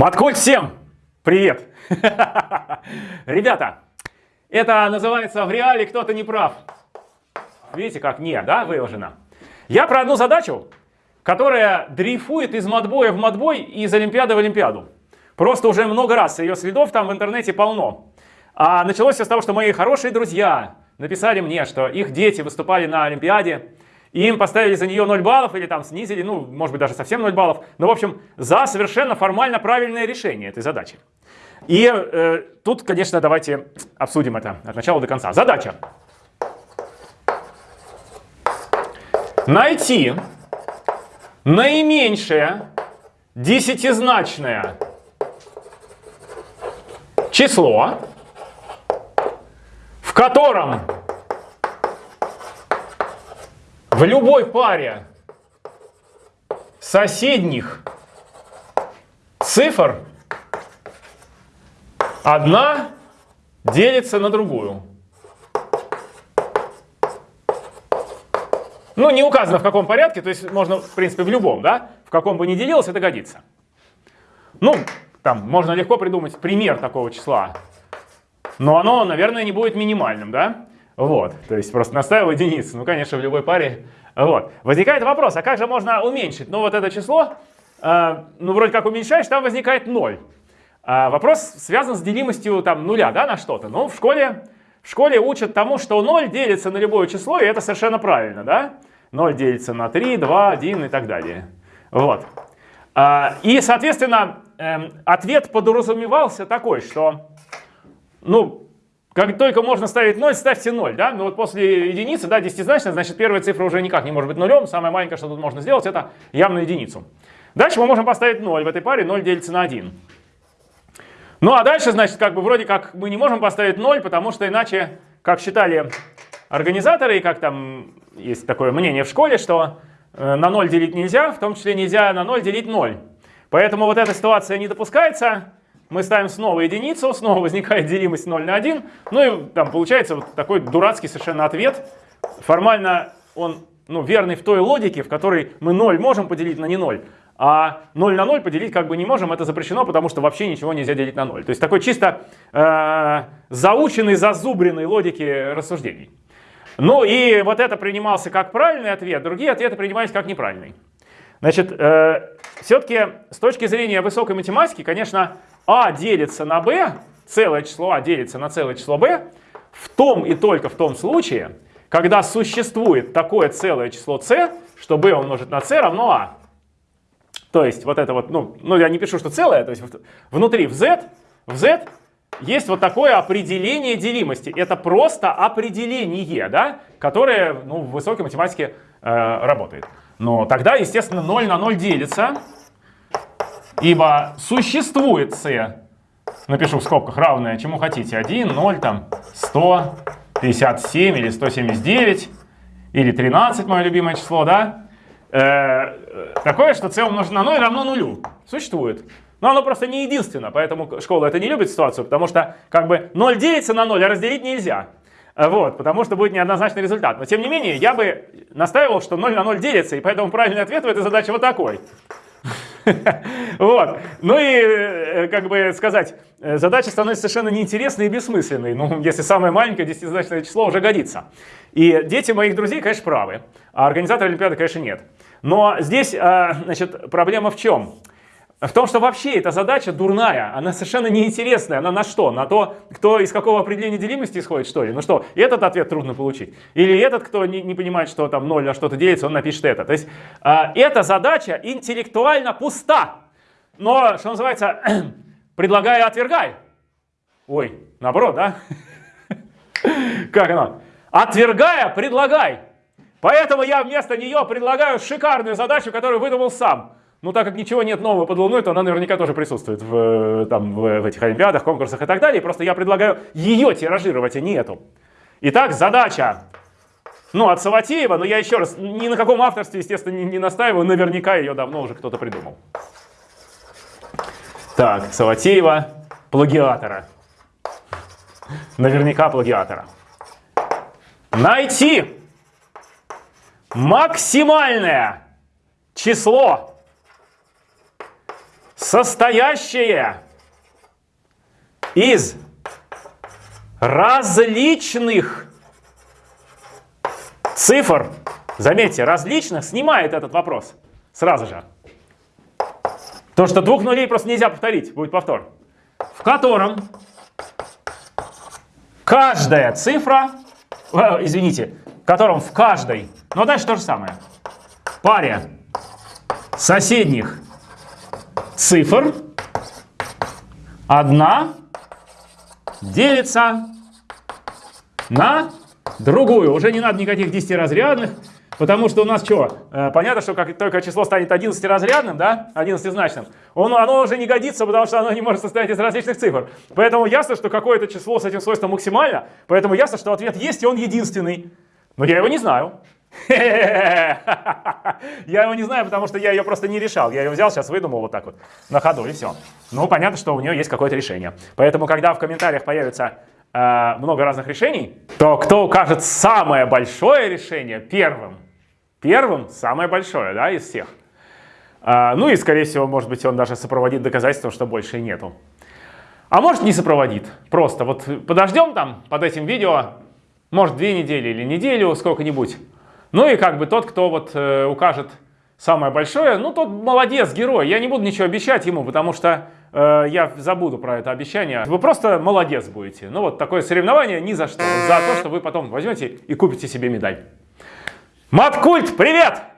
Маткульт всем! Привет! Ребята, это называется в реале кто-то не прав. Видите, как не, да, выложено. Я про одну задачу, которая дрейфует из модбоя в модбой и из Олимпиады в Олимпиаду. Просто уже много раз ее следов там в интернете полно. А началось все с того, что мои хорошие друзья написали мне, что их дети выступали на Олимпиаде, и им поставили за нее 0 баллов или там снизили, ну, может быть, даже совсем 0 баллов. Но, в общем, за совершенно формально правильное решение этой задачи. И э, тут, конечно, давайте обсудим это от начала до конца. Задача. Найти наименьшее десятизначное число, в котором в любой паре соседних цифр одна делится на другую. Ну, не указано в каком порядке, то есть можно, в принципе, в любом, да? В каком бы ни делилось, это годится. Ну, там можно легко придумать пример такого числа, но оно, наверное, не будет минимальным, да? Вот, то есть просто наставил единицу. Ну, конечно, в любой паре. Вот. Возникает вопрос, а как же можно уменьшить? Ну, вот это число, э, ну, вроде как уменьшаешь, там возникает 0. А вопрос связан с делимостью там нуля, да, на что-то. Ну, в школе, в школе учат тому, что 0 делится на любое число, и это совершенно правильно, да? 0 делится на 3, 2, 1 и так далее. Вот. А, и, соответственно, эм, ответ подразумевался такой, что, ну, как только можно ставить 0, ставьте 0, да? Но вот после единицы, да, десятизначная, значит первая цифра уже никак не может быть нулем. Самое маленькое, что тут можно сделать, это явно единицу. Дальше мы можем поставить 0. В этой паре 0 делится на 1. Ну а дальше, значит, как бы вроде как мы не можем поставить 0, потому что иначе, как считали организаторы, и как там есть такое мнение в школе, что э, на 0 делить нельзя, в том числе нельзя на 0 делить 0. Поэтому вот эта ситуация не допускается мы ставим снова единицу, снова возникает делимость 0 на 1, ну и там получается вот такой дурацкий совершенно ответ. Формально он ну, верный в той логике, в которой мы 0 можем поделить на не 0, а 0 на 0 поделить как бы не можем, это запрещено, потому что вообще ничего нельзя делить на 0. То есть такой чисто э, заученный, зазубренный логики рассуждений. Ну и вот это принимался как правильный ответ, другие ответы принимались как неправильный. Значит, э, все-таки с точки зрения высокой математики, конечно, а делится на b, целое число а делится на целое число b, в том и только в том случае, когда существует такое целое число c, что b умножить на c равно a. То есть вот это вот, ну, ну я не пишу, что целое, то есть внутри в z, в z есть вот такое определение делимости. Это просто определение, да, которое ну, в высокой математике э, работает. Но тогда, естественно, 0 на 0 делится. Ибо существует c, напишу в скобках, равное чему хотите, 1, 0, там, 100, 57 или 179, или 13, мое любимое число, да? Э, такое, что c умножить на 0 равно нулю. Существует. Но оно просто не единственно, поэтому школа это не любит ситуацию, потому что как бы 0 делится на 0, а разделить нельзя. Вот, потому что будет неоднозначный результат. Но тем не менее, я бы настаивал, что 0 на 0 делится, и поэтому правильный ответ в этой задаче вот такой. Вот. Ну и, э, как бы сказать, э, задача становится совершенно неинтересной и бессмысленной. Ну, если самое маленькое десятизначное число уже годится. И дети моих друзей, конечно, правы, а организаторы Олимпиады, конечно, нет. Но здесь, а, значит, проблема в чем? В том, что вообще эта задача дурная, она совершенно неинтересная. Она на что? На то, кто из какого определения делимости исходит, что ли? Ну что, этот ответ трудно получить. Или этот, кто не, не понимает, что там 0 на что-то делится, он напишет это. То есть э, эта задача интеллектуально пуста. Но, что называется, предлагай, отвергай. Ой, наоборот, да? Как оно? Отвергая, предлагай. Поэтому я вместо нее предлагаю шикарную задачу, которую выдумал сам. Ну, так как ничего нет нового под Луной, то она наверняка тоже присутствует в, э, там, в этих олимпиадах, конкурсах и так далее. Просто я предлагаю ее тиражировать, а не эту. Итак, задача. Ну, от Саватеева, но я еще раз, ни на каком авторстве, естественно, не, не настаиваю, наверняка ее давно уже кто-то придумал. Так, Саватеева, плагиатора. Наверняка плагиатора. Найти максимальное число состоящее из различных цифр, заметьте, различных, снимает этот вопрос сразу же. То, что двух нулей просто нельзя повторить, будет повтор. В котором каждая цифра, э, извините, в котором в каждой, но дальше то же самое, паре соседних цифр одна делится на другую. Уже не надо никаких десятиразрядных, потому что у нас что? Э, понятно, что как только число станет 11-разрядным, да, 11-значным, он, оно уже не годится, потому что оно не может состоять из различных цифр. Поэтому ясно, что какое-то число с этим свойством максимально, поэтому ясно, что ответ есть, и он единственный. Но я его не знаю. Я его не знаю, потому что я ее просто не решал. Я ее взял, сейчас выдумал вот так вот на ходу и все. Ну, понятно, что у нее есть какое-то решение. Поэтому, когда в комментариях появится э, много разных решений, то кто укажет самое большое решение первым, первым самое большое, да, из всех. Э, ну и, скорее всего, может быть, он даже сопроводит доказательством, что больше нету. А может не сопроводит. Просто вот подождем там под этим видео, может две недели или неделю, сколько-нибудь. Ну и как бы тот, кто вот э, укажет самое большое, ну тот молодец, герой. Я не буду ничего обещать ему, потому что э, я забуду про это обещание. Вы просто молодец будете. Ну вот такое соревнование ни за что. За то, что вы потом возьмете и купите себе медаль. Маткульт, привет!